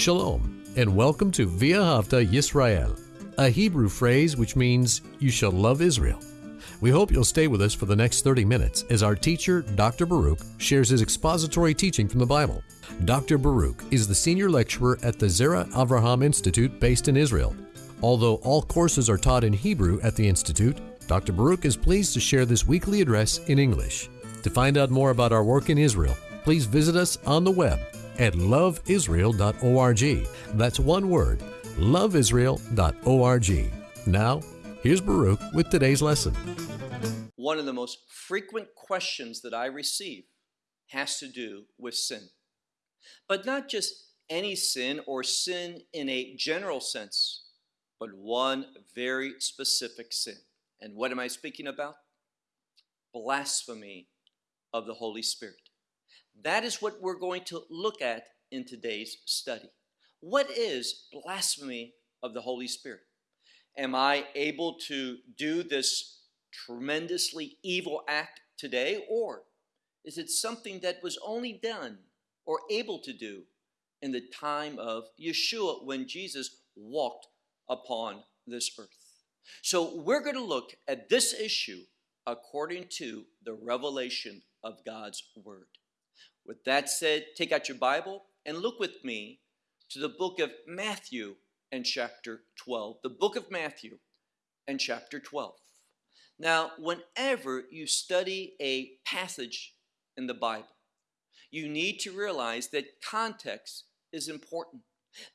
Shalom, and welcome to Via V'ahavta Yisrael, a Hebrew phrase which means you shall love Israel. We hope you'll stay with us for the next 30 minutes as our teacher, Dr. Baruch, shares his expository teaching from the Bible. Dr. Baruch is the senior lecturer at the Zera Avraham Institute based in Israel. Although all courses are taught in Hebrew at the Institute, Dr. Baruch is pleased to share this weekly address in English. To find out more about our work in Israel, please visit us on the web at loveisrael.org. That's one word, loveisrael.org. Now, here's Baruch with today's lesson. One of the most frequent questions that I receive has to do with sin. But not just any sin or sin in a general sense, but one very specific sin. And what am I speaking about? Blasphemy of the Holy Spirit. That is what we're going to look at in today's study. What is blasphemy of the Holy Spirit? Am I able to do this tremendously evil act today, or is it something that was only done or able to do in the time of Yeshua when Jesus walked upon this earth? So, we're going to look at this issue according to the revelation of God's Word. With that said, take out your Bible and look with me to the book of Matthew and chapter 12. The book of Matthew and chapter 12. Now, whenever you study a passage in the Bible, you need to realize that context is important.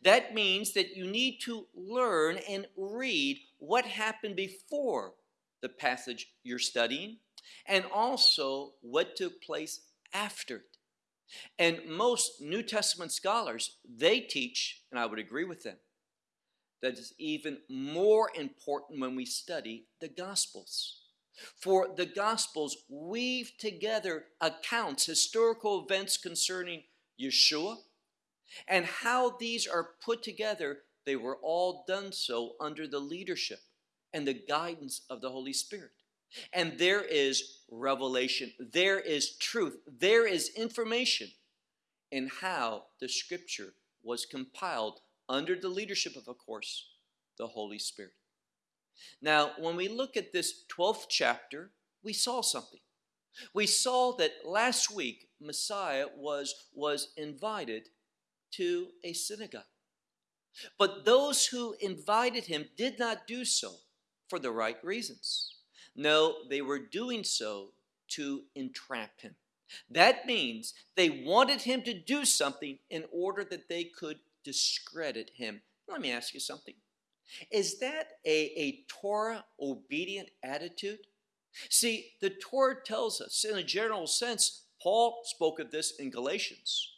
That means that you need to learn and read what happened before the passage you're studying and also what took place after. And most New Testament scholars, they teach, and I would agree with them, that it's even more important when we study the Gospels. For the Gospels weave together accounts, historical events concerning Yeshua, and how these are put together, they were all done so under the leadership and the guidance of the Holy Spirit. And there is revelation, there is truth, there is information in how the scripture was compiled under the leadership of, of course, the Holy Spirit. Now, when we look at this 12th chapter, we saw something. We saw that last week Messiah was, was invited to a synagogue. But those who invited him did not do so for the right reasons. No, they were doing so to entrap him. That means they wanted him to do something in order that they could discredit him. Let me ask you something. Is that a, a Torah obedient attitude? See, the Torah tells us, in a general sense, Paul spoke of this in Galatians.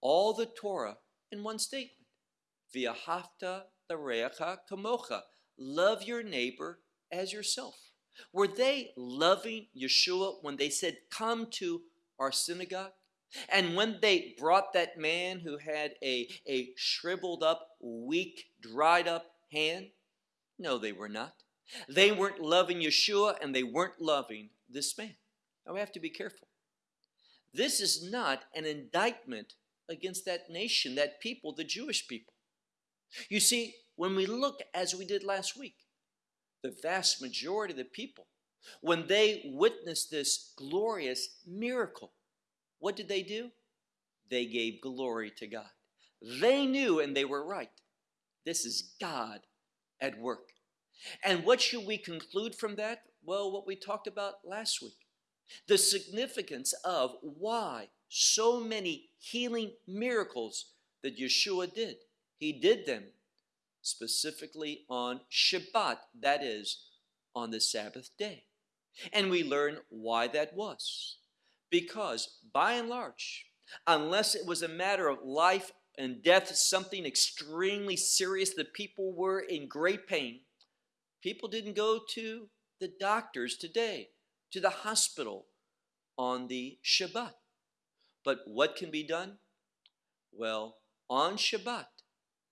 All the Torah in one statement. V'ahavta l'reacha kamocha. Love your neighbor as yourself. Were they loving Yeshua when they said, Come to our synagogue? And when they brought that man who had a, a shriveled up, weak, dried up hand? No, they were not. They weren't loving Yeshua and they weren't loving this man. Now we have to be careful. This is not an indictment against that nation, that people, the Jewish people. You see, when we look as we did last week, the vast majority of the people, when they witnessed this glorious miracle, what did they do? They gave glory to God. They knew and they were right. This is God at work. And what should we conclude from that? Well, what we talked about last week the significance of why so many healing miracles that Yeshua did. He did them specifically on Shabbat, that is, on the Sabbath day. And we learn why that was. Because, by and large, unless it was a matter of life and death, something extremely serious, the people were in great pain, people didn't go to the doctors today, to the hospital on the Shabbat. But what can be done? Well, on Shabbat,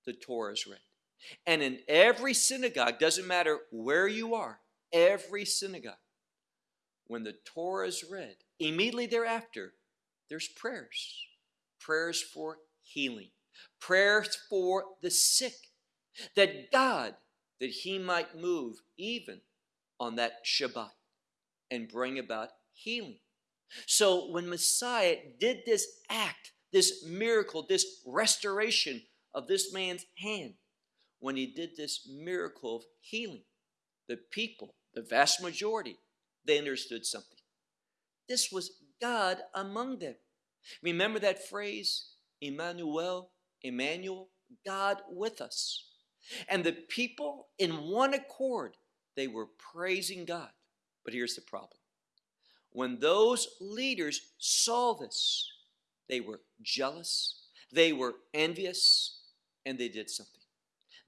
the Torah is read. And in every synagogue, doesn't matter where you are, every synagogue, when the Torah is read, immediately thereafter, there's prayers. Prayers for healing. prayers for the sick, that God, that he might move even on that Shabbat and bring about healing. So when Messiah did this act, this miracle, this restoration of this man's hand, when he did this miracle of healing, the people, the vast majority, they understood something. This was God among them. Remember that phrase, Emmanuel, Emmanuel, God with us. And the people, in one accord, they were praising God. But here's the problem when those leaders saw this, they were jealous, they were envious, and they did something.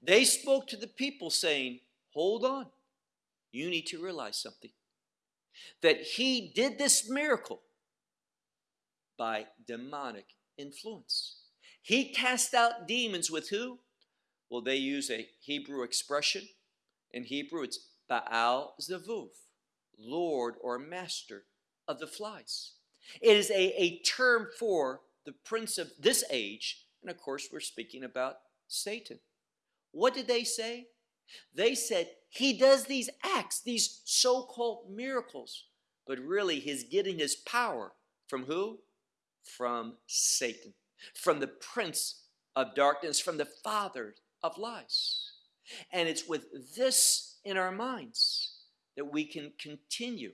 They spoke to the people saying, Hold on, you need to realize something. That he did this miracle by demonic influence. He cast out demons with who? Well, they use a Hebrew expression. In Hebrew, it's Baal Zevuv, Lord or Master of the flies. It is a, a term for the prince of this age, and of course, we're speaking about Satan. What did they say? They said he does these acts, these so called miracles, but really he's getting his power from who? From Satan, from the prince of darkness, from the father of lies. And it's with this in our minds that we can continue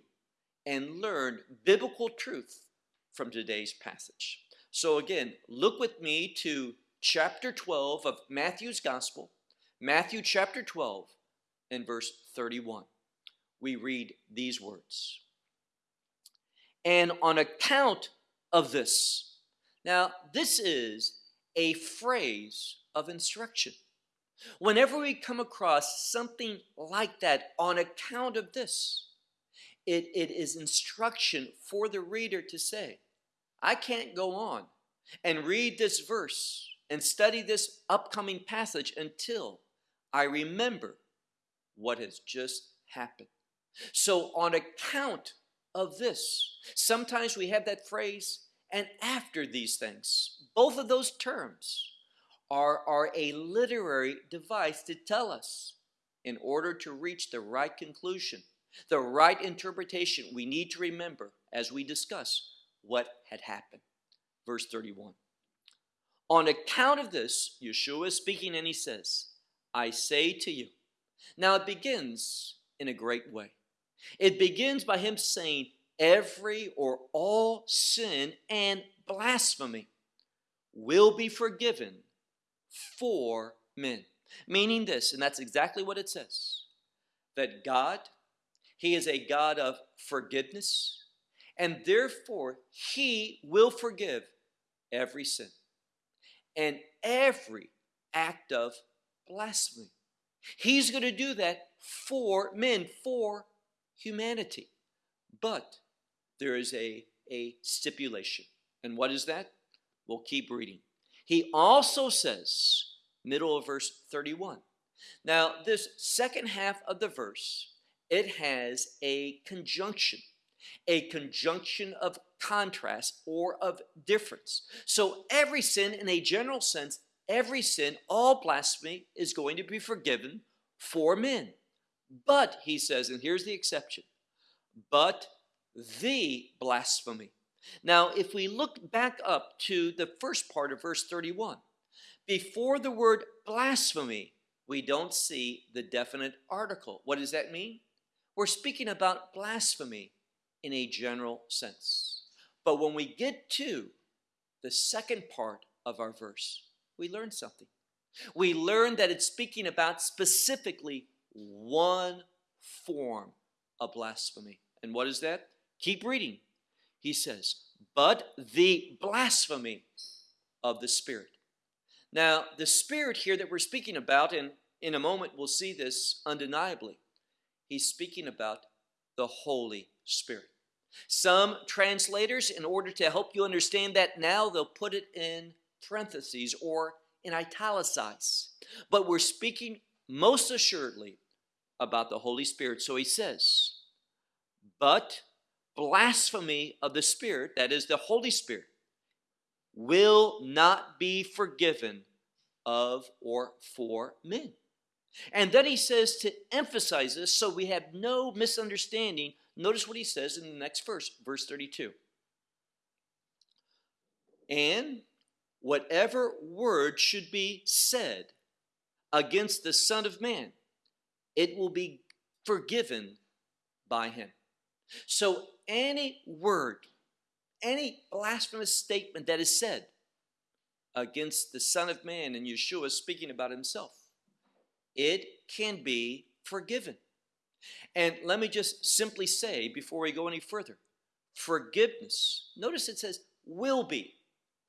and learn biblical truth from today's passage. So, again, look with me to chapter 12 of Matthew's Gospel, Matthew chapter 12 and verse 31. We read these words. And on account of this, now this is a phrase of instruction. Whenever we come across something like that, on account of this, it, it is instruction for the reader to say, I can't go on and read this verse and study this upcoming passage until I remember what has just happened. So, on account of this, sometimes we have that phrase, and after these things. Both of those terms are, are a literary device to tell us in order to reach the right conclusion the right interpretation, we need to remember as we discuss what had happened. Verse 31. On account of this, Yeshua is speaking and he says, I say to you. Now it begins in a great way. It begins by him saying, Every or all sin and blasphemy will be forgiven for men. Meaning this, and that's exactly what it says that God he is a God of forgiveness, and therefore He will forgive every sin and every act of blasphemy. He's going to do that for men, for humanity. But there is a, a stipulation. And what is that? We'll keep reading. He also says, middle of verse 31. Now, this second half of the verse it has a conjunction, a conjunction of contrast or of difference. So every sin, in a general sense, every sin, all blasphemy is going to be forgiven for men. But, he says, and here's the exception, but the blasphemy. Now, if we look back up to the first part of verse 31, before the word blasphemy, we don't see the definite article. What does that mean? We're speaking about blasphemy in a general sense. But when we get to the second part of our verse, we learn something. We learn that it's speaking about specifically one form of blasphemy. And what is that? Keep reading. He says, but the blasphemy of the Spirit. Now, the Spirit here that we're speaking about, and in a moment we'll see this undeniably, he's speaking about the Holy Spirit. Some translators, in order to help you understand that now, they'll put it in parentheses or in italicize. But we're speaking most assuredly about the Holy Spirit. So he says, But blasphemy of the Spirit, that is the Holy Spirit, will not be forgiven of or for men. And then he says to emphasize this so we have no misunderstanding. Notice what he says in the next verse, verse 32. And whatever word should be said against the Son of Man, it will be forgiven by him. So, any word, any blasphemous statement that is said against the Son of Man and Yeshua speaking about himself, it can be forgiven. And let me just simply say before we go any further forgiveness, notice it says will be.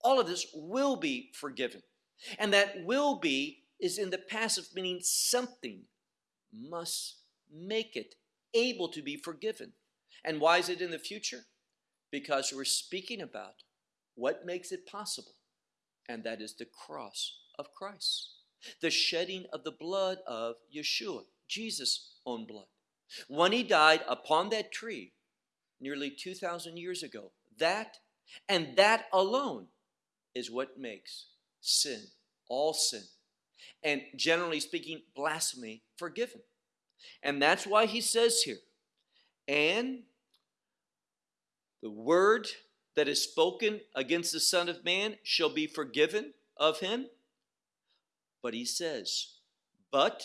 All of this will be forgiven. And that will be is in the passive, meaning something must make it able to be forgiven. And why is it in the future? Because we're speaking about what makes it possible, and that is the cross of Christ, the shedding of the blood of Yeshua, Jesus' own blood. When he died upon that tree nearly 2,000 years ago, that and that alone is what makes sin, all sin, and generally speaking, blasphemy, forgiven. And that's why he says here, and the word that is spoken against the Son of Man shall be forgiven of him. But he says, but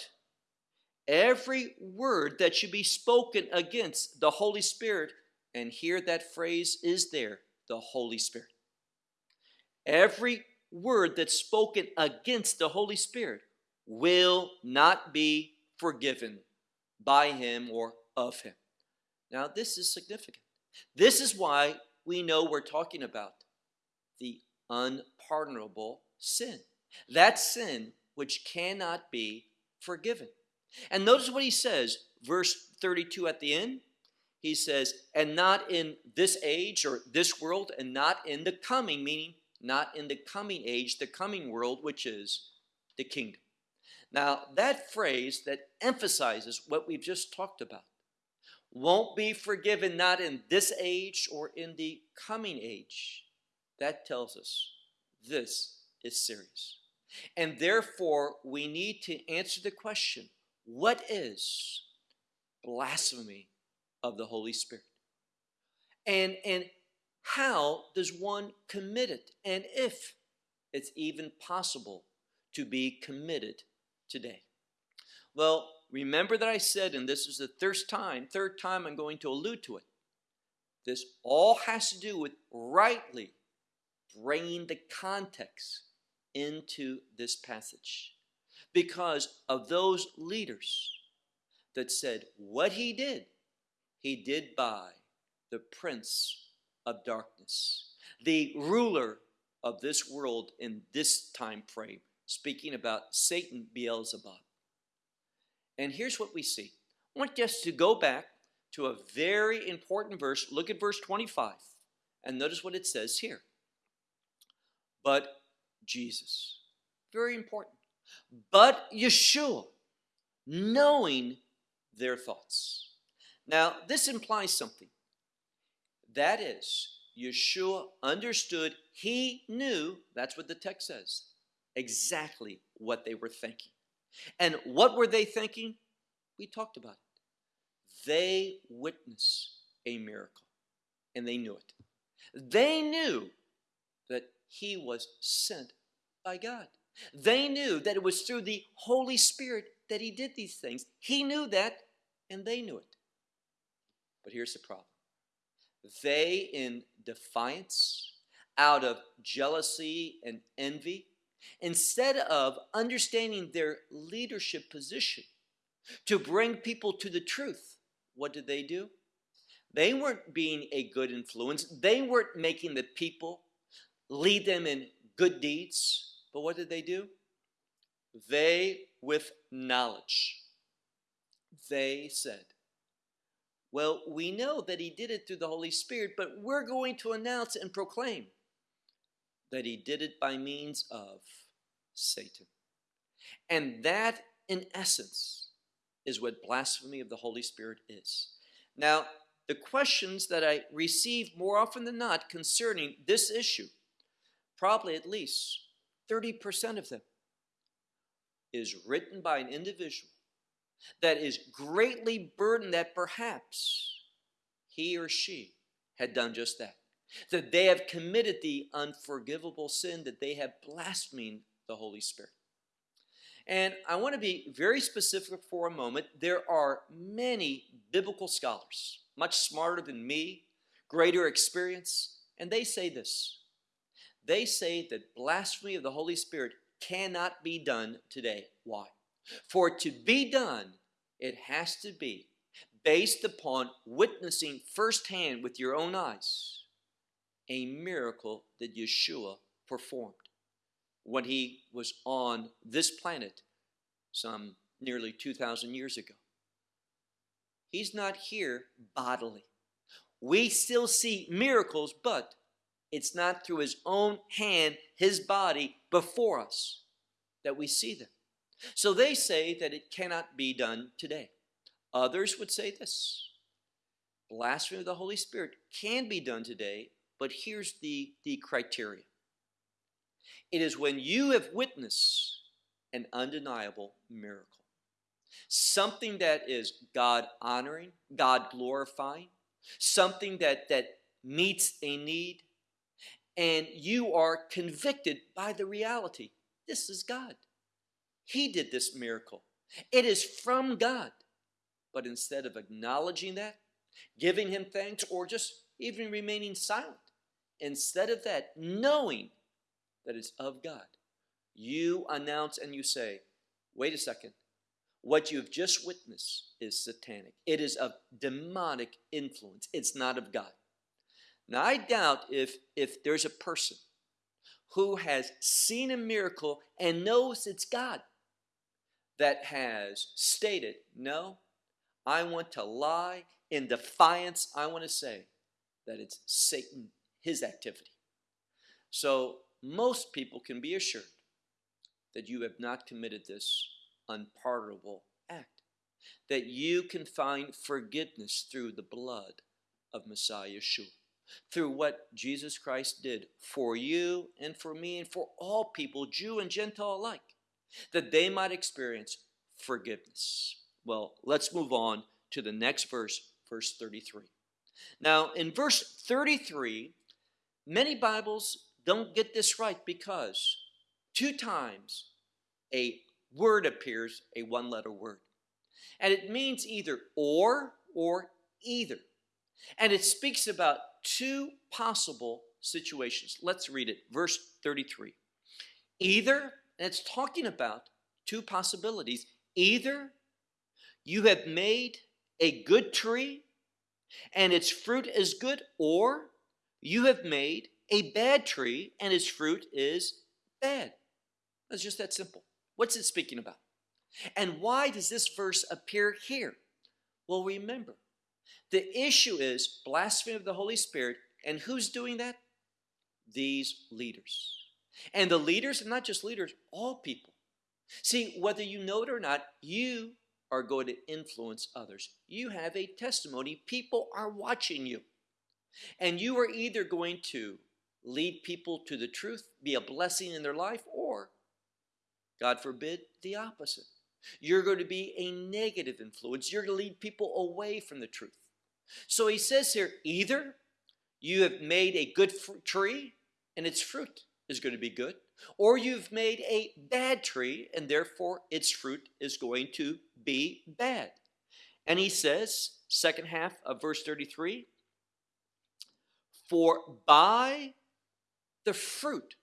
every word that should be spoken against the Holy Spirit, and here that phrase is there the Holy Spirit. Every word that's spoken against the Holy Spirit will not be forgiven by him or of him. Now, this is significant. This is why we know we're talking about the unpardonable sin. That sin which cannot be forgiven. And notice what he says, verse 32 at the end. He says, and not in this age or this world, and not in the coming, meaning not in the coming age, the coming world, which is the kingdom. Now, that phrase that emphasizes what we've just talked about won't be forgiven not in this age or in the coming age. That tells us this is serious. And therefore, we need to answer the question what is blasphemy of the Holy Spirit? And, and how does one commit it? And if it's even possible to be committed today? Well, remember that I said, and this is the third time, third time I'm going to allude to it. This all has to do with rightly bringing the context into this passage because of those leaders that said what he did, he did by the prince of darkness, the ruler of this world in this time frame, speaking about Satan Beelzebub. And here's what we see. I want us to go back to a very important verse. Look at verse 25 and notice what it says here. But Jesus, very important. But Yeshua, knowing their thoughts. Now, this implies something. That is, Yeshua understood, he knew, that's what the text says, exactly what they were thinking. And what were they thinking? We talked about it. They witnessed a miracle, and they knew it. They knew that he was sent by God. They knew that it was through the Holy Spirit that he did these things. He knew that, and they knew it. But here's the problem they, in defiance, out of jealousy and envy, instead of understanding their leadership position to bring people to the truth, what did they do? They weren't being a good influence. They weren't making the people lead them in good deeds. But what did they do? They, with knowledge, they said, Well, we know that he did it through the Holy Spirit, but we're going to announce and proclaim that he did it by means of Satan. And that, in essence, is what blasphemy of the Holy Spirit is. Now, the questions that I receive more often than not concerning this issue, probably at least 30% of them, is written by an individual that is greatly burdened that perhaps he or she had done just that. That they have committed the unforgivable sin, that they have blasphemed the Holy Spirit. And I want to be very specific for a moment. There are many biblical scholars, much smarter than me, greater experience, and they say this. They say that blasphemy of the Holy Spirit cannot be done today. Why? For it to be done, it has to be based upon witnessing firsthand with your own eyes a miracle that Yeshua performed when he was on this planet some nearly 2,000 years ago. He's not here bodily. We still see miracles, but it's not through his own hand, his body before us that we see them. So they say that it cannot be done today. Others would say this blasphemy of the Holy Spirit can be done today, but here's the, the criteria it is when you have witnessed an undeniable miracle, something that is God honoring, God glorifying, something that, that meets a need, and you are convicted by the reality this is God. He did this miracle. It is from God. But instead of acknowledging that, giving Him thanks, or just even remaining silent, instead of that, knowing that it's of God, you announce and you say, wait a second, what you've just witnessed is satanic. It is of demonic influence. It's not of God. Now, I doubt if, if there's a person who has seen a miracle and knows it's God that has stated, No, I want to lie in defiance. I want to say that it's Satan, his activity. So, most people can be assured that you have not committed this unpardonable act, that you can find forgiveness through the blood of Messiah Yeshua through what Jesus Christ did for you and for me and for all people, Jew and Gentile alike, that they might experience forgiveness. Well, let's move on to the next verse, verse 33. Now, in verse 33, many Bibles don't get this right because two times a word appears, a one letter word. And it means either or or either. And it speaks about two possible situations. Let's read it. Verse 33. Either, and it's talking about two possibilities. Either you have made a good tree and its fruit is good, or you have made a bad tree and its fruit is bad. It's just that simple. What's it speaking about? And why does this verse appear here? Well, remember, the issue is blasphemy of the Holy Spirit, and who's doing that? These leaders. And the leaders, and not just leaders, all people. See, whether you know it or not, you are going to influence others. You have a testimony. People are watching you. And you are either going to lead people to the truth, be a blessing in their life, or, God forbid, the opposite. You're going to be a negative influence. You're going to lead people away from the truth. So he says here either you have made a good tree and its fruit is going to be good, or you've made a bad tree and therefore its fruit is going to be bad. And he says, second half of verse 33 For by the fruit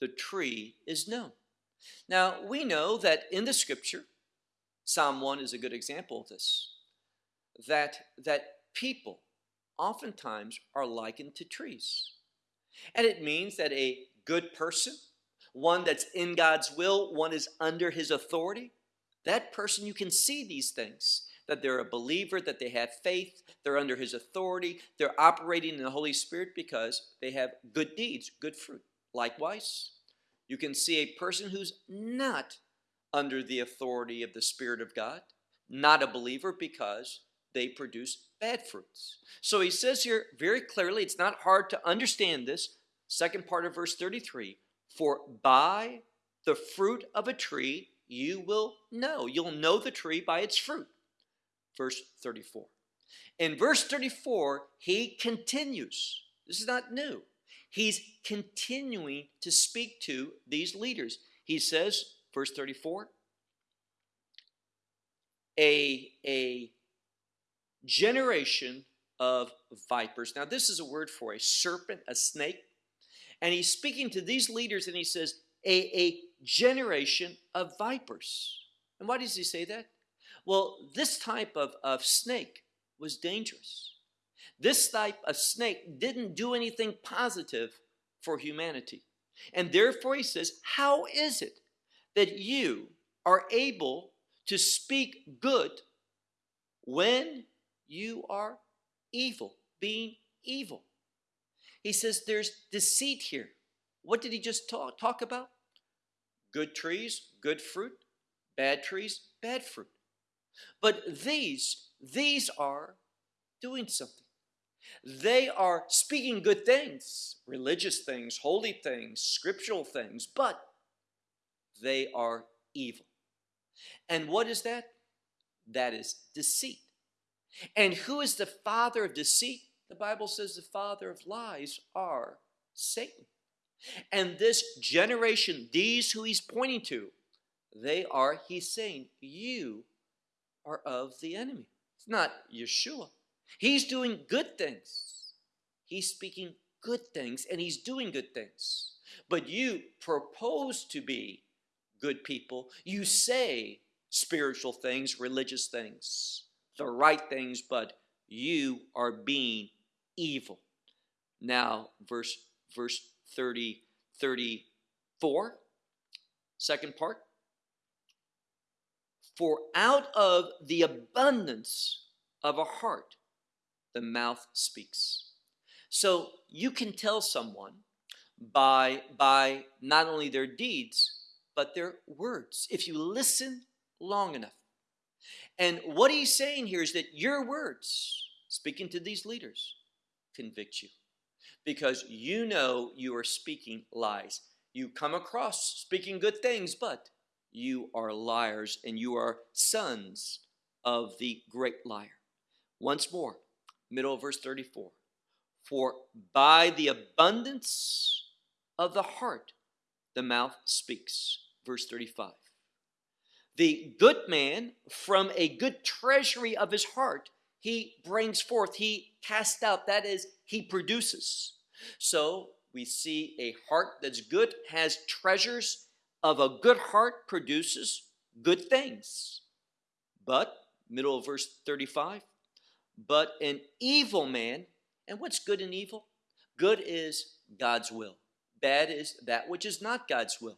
the tree is known. Now, we know that in the scripture, Psalm 1 is a good example of this that, that people oftentimes are likened to trees. And it means that a good person, one that's in God's will, one is under his authority, that person, you can see these things that they're a believer, that they have faith, they're under his authority, they're operating in the Holy Spirit because they have good deeds, good fruit. Likewise, you can see a person who's not under the authority of the Spirit of God, not a believer because they produce bad fruits. So he says here very clearly, it's not hard to understand this. Second part of verse 33 For by the fruit of a tree you will know. You'll know the tree by its fruit. Verse 34. In verse 34, he continues. This is not new. He's continuing to speak to these leaders. He says, verse 34, a, a generation of vipers. Now, this is a word for a serpent, a snake. And he's speaking to these leaders and he says, a, a generation of vipers. And why does he say that? Well, this type of, of snake was dangerous. This type of snake didn't do anything positive for humanity. And therefore, he says, How is it that you are able to speak good when you are evil, being evil? He says there's deceit here. What did he just talk, talk about? Good trees, good fruit, bad trees, bad fruit. But these, these are doing something. They are speaking good things, religious things, holy things, scriptural things, but they are evil. And what is that? That is deceit. And who is the father of deceit? The Bible says the father of lies are Satan. And this generation, these who he's pointing to, they are, he's saying, you are of the enemy. It's not Yeshua. He's doing good things. He's speaking good things and he's doing good things. But you propose to be good people. You say spiritual things, religious things, the right things, but you are being evil. Now, verse verse 30 34 second part. For out of the abundance of a heart the mouth speaks. So you can tell someone by by not only their deeds but their words. If you listen long enough and what he's saying here is that your words speaking to these leaders convict you because you know you are speaking lies. You come across speaking good things, but you are liars and you are sons of the great liar. Once more, middle of verse 34 For by the abundance of the heart, the mouth speaks. Verse 35 The good man from a good treasury of his heart he brings forth, he casts out, that is, he produces. So we see a heart that's good has treasures of a good heart produces good things. But, middle of verse 35, but an evil man, and what's good and evil? Good is God's will. Bad is that which is not God's will.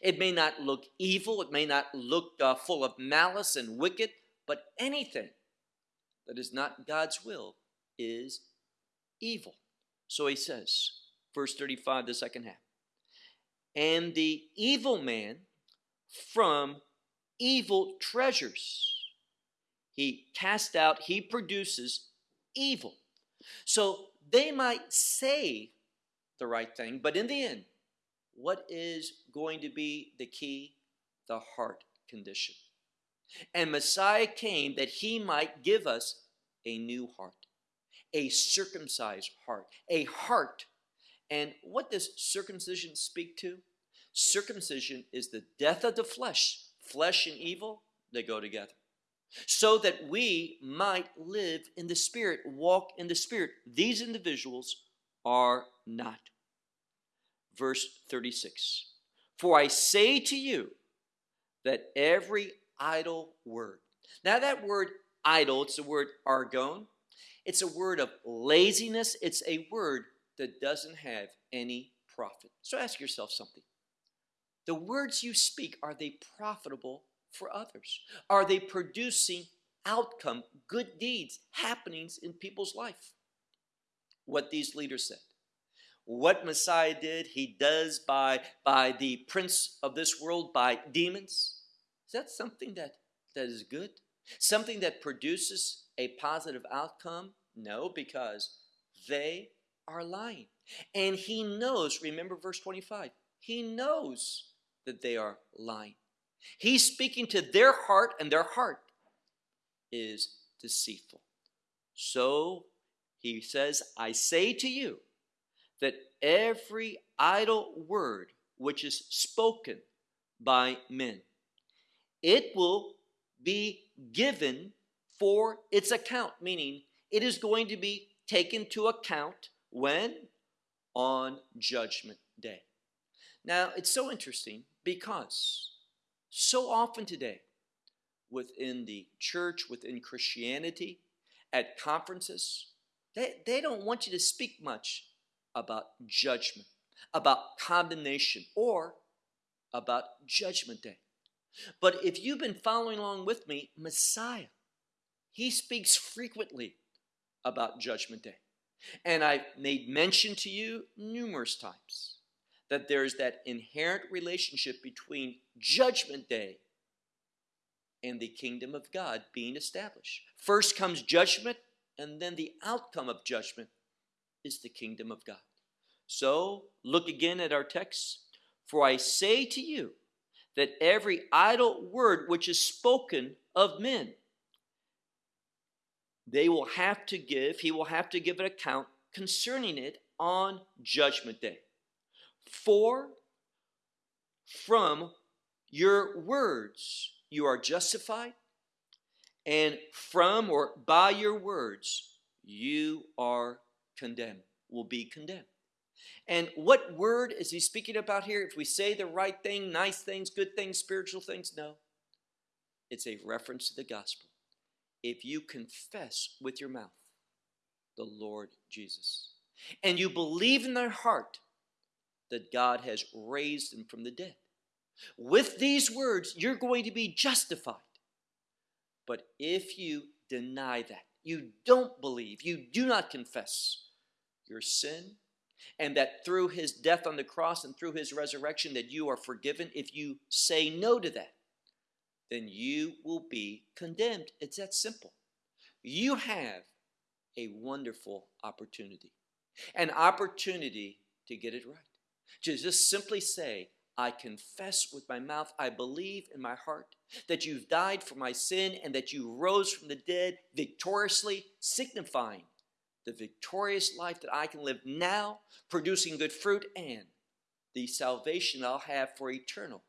It may not look evil, it may not look uh, full of malice and wicked, but anything that is not God's will is evil. So he says, verse 35, the second half, and the evil man from evil treasures. He cast out, he produces evil. So they might say the right thing, but in the end, what is going to be the key? The heart condition. And Messiah came that he might give us a new heart, a circumcised heart, a heart. And what does circumcision speak to? Circumcision is the death of the flesh. Flesh and evil, they go together. So that we might live in the Spirit, walk in the Spirit. These individuals are not. Verse 36 For I say to you that every idle word. Now, that word idle, it's the word argon. It's a word of laziness. It's a word that doesn't have any profit. So ask yourself something. The words you speak, are they profitable for others? Are they producing outcome, good deeds, happenings in people's life? What these leaders said. What Messiah did, he does by, by the prince of this world, by demons. Is that something that, that is good? Something that produces a positive outcome? No, because they are lying. And he knows, remember verse 25, he knows that they are lying. He's speaking to their heart, and their heart is deceitful. So he says, I say to you that every idle word which is spoken by men, it will be given for its account, meaning it is going to be taken to account when? On Judgment Day. Now, it's so interesting because so often today, within the church, within Christianity, at conferences, they, they don't want you to speak much about judgment, about condemnation, or about Judgment Day. But if you've been following along with me, Messiah, he speaks frequently about Judgment Day. And I've made mention to you numerous times that there's that inherent relationship between Judgment Day and the kingdom of God being established. First comes judgment, and then the outcome of judgment is the kingdom of God. So, look again at our text. For I say to you that every idle word which is spoken of men, they will have to give, he will have to give an account concerning it on judgment day. For from your words you are justified, and from or by your words you are condemned, will be condemned. And what word is he speaking about here? If we say the right thing, nice things, good things, spiritual things, no. It's a reference to the gospel. If you confess with your mouth the Lord Jesus, and you believe in their heart that God has raised him from the dead, with these words, you're going to be justified. But if you deny that, you don't believe, you do not confess your sin, and that through his death on the cross and through his resurrection that you are forgiven, if you say no to that, then you will be condemned. It's that simple. You have a wonderful opportunity, an opportunity to get it right. To just simply say, I confess with my mouth, I believe in my heart that you've died for my sin and that you rose from the dead victoriously, signifying the victorious life that I can live now, producing good fruit, and the salvation I'll have for eternal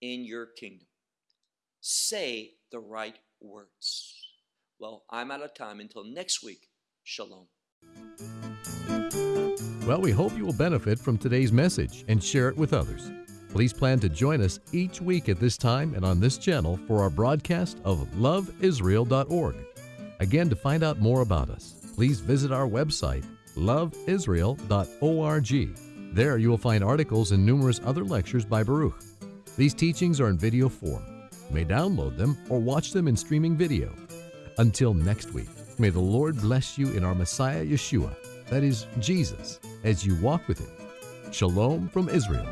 in your kingdom. Say the right words. Well, I'm out of time. Until next week, shalom. Well, we hope you will benefit from today's message and share it with others. Please plan to join us each week at this time and on this channel for our broadcast of loveisrael.org. Again, to find out more about us, please visit our website, loveisrael.org. There you will find articles and numerous other lectures by Baruch. These teachings are in video form. You may download them or watch them in streaming video. Until next week, may the Lord bless you in our Messiah Yeshua, that is, Jesus, as you walk with Him. Shalom from Israel.